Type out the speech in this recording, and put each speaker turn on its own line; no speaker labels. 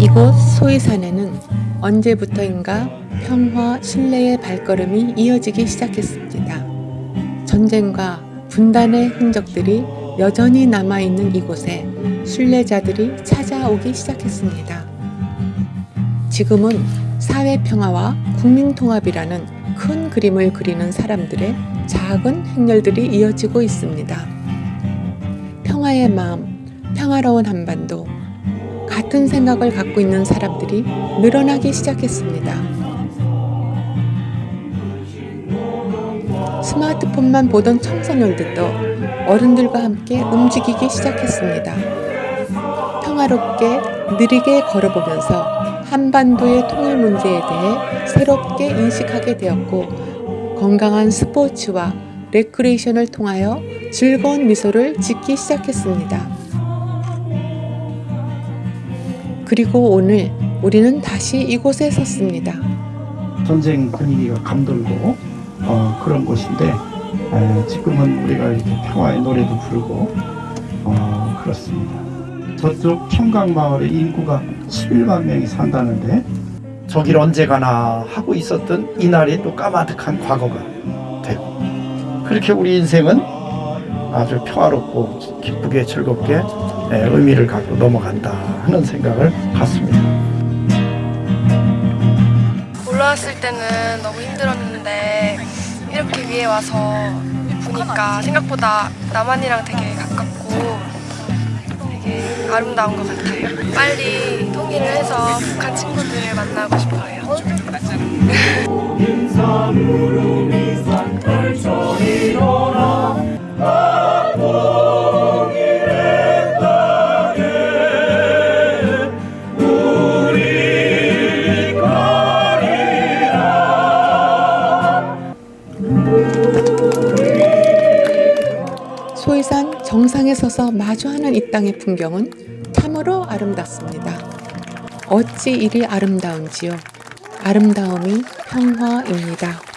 이곳 소이산에는 언제부터인가 평화 신뢰의 발걸음이 이어지기 시작했습니다. 전쟁과 분단의 흔적들이 여전히 남아있는 이곳에 순례자들이 찾아오기 시작했습니다. 지금은 사회 평화와 국민 통합이라는 큰 그림을 그리는 사람들의 작은 행렬들이 이어지고 있습니다. 평화의 마음, 평화로운 한반도, 같은 생각을 갖고 있는 사람들이 늘어나기 시작했습니다. 스마트폰만 보던 청소년들도 어른들과 함께 움직이기 시작했습니다. 평화롭게 느리게 걸어보면서 한반도의 통일 문제에 대해 새롭게 인식하게 되었고 건강한 스포츠와 레크레이션을 통하여 즐거운 미소를 짓기 시작했습니다. 그리고 오늘 우리는 다시 이곳에 섰습니다.
전쟁 분위기가 감돌고 어, 그런 곳인데 에, 지금은 우리가 이렇게 평화의 노래도 부르고 어, 그렇습니다. 저쪽 청강마을의 인구가 11만 명이 산다는데 저길 언제 가나 하고 있었던 이날이 또 까마득한 과거가 되고 그렇게 우리 인생은 아주 평화롭고 기쁘게 즐겁게 에, 의미를 갖고 넘어간다 하는 생각을 갖습니다.
올라왔을 때는 너무 힘들었는데 이렇게 위에 와서 보니까 생각보다 남한이랑 되게 가깝고 되게 아름다운 것 같아요. 빨리 통일을 해서 북한 친구들을 만나고 싶어요.
정상에 서서 마주하는 이 땅의 풍경은 참으로 아름답습니다. 어찌 이리 아름다운지요. 아름다움이 평화입니다.